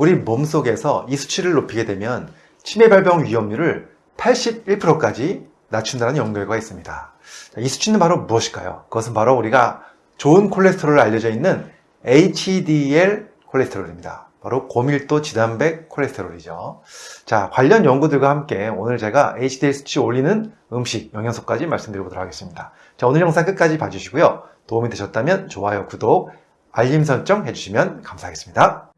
우리 몸속에서 이 수치를 높이게 되면 치매 발병 위험률을 81%까지 낮춘다는 연구 결과가 있습니다. 자, 이 수치는 바로 무엇일까요? 그것은 바로 우리가 좋은 콜레스테롤로 알려져 있는 HDL 콜레스테롤입니다. 바로 고밀도 지단백 콜레스테롤이죠. 자, 관련 연구들과 함께 오늘 제가 HDL 수치 올리는 음식, 영양소까지 말씀드려보도록 하겠습니다. 자, 오늘 영상 끝까지 봐주시고요. 도움이 되셨다면 좋아요, 구독, 알림 설정 해주시면 감사하겠습니다.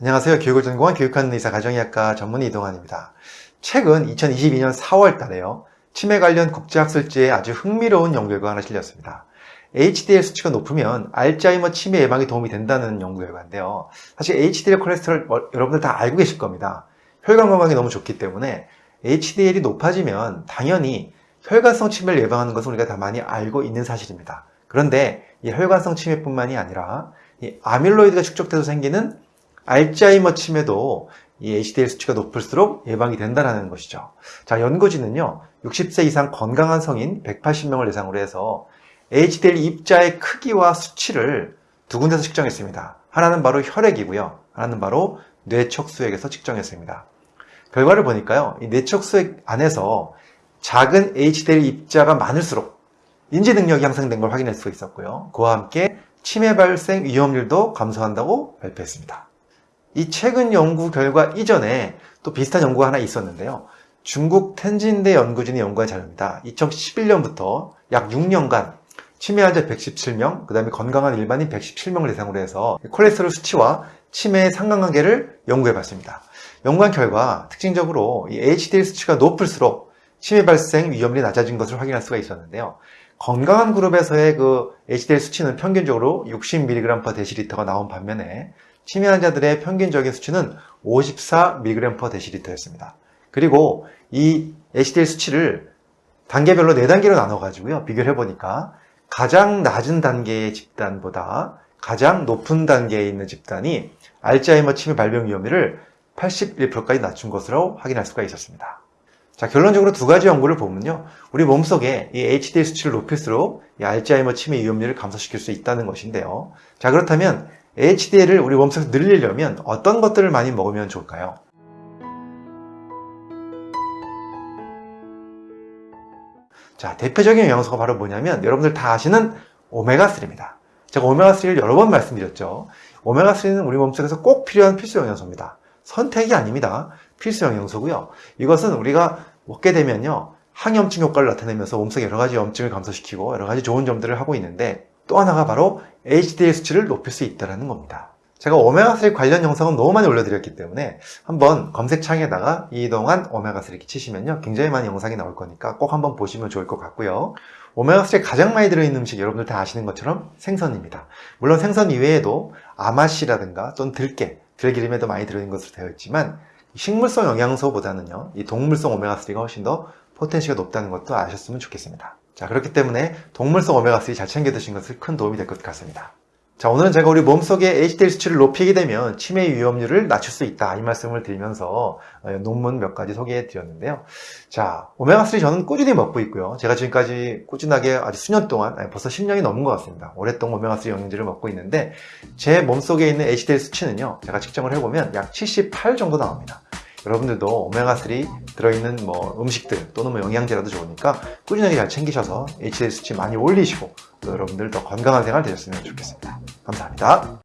안녕하세요. 교육을 전공한 교육하는 의사 가정의학과 전문 이동환입니다. 최근 2022년 4월 달에요. 치매 관련 국제학술지에 아주 흥미로운 연구 결과가 하나 실렸습니다. HDL 수치가 높으면 알츠하이머 치매 예방에 도움이 된다는 연구 결과인데요. 사실 HDL 콜레스테롤 뭐, 여러분들 다 알고 계실 겁니다. 혈관 건강에 너무 좋기 때문에 HDL이 높아지면 당연히 혈관성 치매를 예방하는 것은 우리가 다 많이 알고 있는 사실입니다. 그런데 이 혈관성 치매뿐만이 아니라 이 아밀로이드가 축적돼서 생기는 알츠하이머 치매도 이 HDL 수치가 높을수록 예방이 된다는 것이죠. 자, 연구진은요, 60세 이상 건강한 성인 180명을 대상으로 해서 HDL 입자의 크기와 수치를 두 군데서 측정했습니다. 하나는 바로 혈액이고요. 하나는 바로 뇌척수액에서 측정했습니다. 결과를 보니까요, 이 뇌척수액 안에서 작은 HDL 입자가 많을수록 인지 능력이 향상된 걸 확인할 수 있었고요. 그와 함께 치매 발생 위험률도 감소한다고 발표했습니다. 이 최근 연구 결과 이전에 또 비슷한 연구가 하나 있었는데요. 중국 텐진대 연구진이 연구한 자료입니다. 2011년부터 약 6년간 치매 환자 117명, 그 다음에 건강한 일반인 117명을 대상으로 해서 콜레스테롤 수치와 치매의 상관관계를 연구해 봤습니다. 연구한 결과 특징적으로 이 HDL 수치가 높을수록 치매 발생 위험률이 낮아진 것을 확인할 수가 있었는데요. 건강한 그룹에서의 그 HDL 수치는 평균적으로 60mg/dl가 나온 반면에 치매 환자들의 평균적인 수치는 54mg/dl였습니다. 그리고 이 HDL 수치를 단계별로 4단계로 나눠가지고요. 비교를 해보니까 가장 낮은 단계의 집단보다 가장 높은 단계에 있는 집단이 알츠하이머 치매 발병 위험률을 81%까지 낮춘 것으로 확인할 수가 있었습니다. 자, 결론적으로 두 가지 연구를 보면요. 우리 몸속에 이 HDL 수치를 높일수록 이 알츠하이머 치매 위험률을 감소시킬 수 있다는 것인데요. 자, 그렇다면 HDL을 우리 몸속에서 늘리려면 어떤 것들을 많이 먹으면 좋을까요? 자, 대표적인 영양소가 바로 뭐냐면 여러분들 다 아시는 오메가3입니다. 제가 오메가3를 여러 번 말씀드렸죠. 오메가3는 우리 몸속에서 꼭 필요한 필수 영양소입니다. 선택이 아닙니다. 필수 영양소고요. 이것은 우리가 먹게 되면요. 항염증 효과를 나타내면서 몸속에 여러 가지 염증을 감소시키고 여러 가지 좋은 점들을 하고 있는데 또 하나가 바로 HDL 수치를 높일 수 있다는 겁니다. 제가 오메가3 관련 영상은 너무 많이 올려드렸기 때문에 한번 검색창에다가 이동안 오메가3 이렇게 치시면요. 굉장히 많은 영상이 나올 거니까 꼭 한번 보시면 좋을 것 같고요. 오메가3에 가장 많이 들어있는 음식 여러분들 다 아시는 것처럼 생선입니다. 물론 생선 이외에도 아마씨라든가 또는 들깨, 들기름에도 많이 들어있는 것으로 되어 있지만 식물성 영양소보다는요. 이 동물성 오메가3가 훨씬 더 포텐시가 높다는 것도 아셨으면 좋겠습니다. 자 그렇기 때문에 동물성 오메가3 잘 챙겨 드신 것을 큰 도움이 될 것 같습니다. 자 오늘은 제가 우리 몸속의 HDL 수치를 높이게 되면 치매 위험률을 낮출 수 있다 이 말씀을 드리면서 어, 논문 몇 가지 소개해 드렸는데요. 자 오메가3 저는 꾸준히 먹고 있고요. 제가 지금까지 꾸준하게 아주 수년 동안 아니, 벌써 10년이 넘은 것 같습니다. 오랫동안 오메가3 영양제를 먹고 있는데 제 몸속에 있는 HDL 수치는요 제가 측정을 해보면 약 78 정도 나옵니다. 여러분들도 오메가3 들어있는 뭐 음식들 또는 뭐 영양제라도 좋으니까 꾸준하게 잘 챙기셔서 HDL 수치 많이 올리시고 또 여러분들 더 건강한 생활 되셨으면 좋겠습니다. 감사합니다.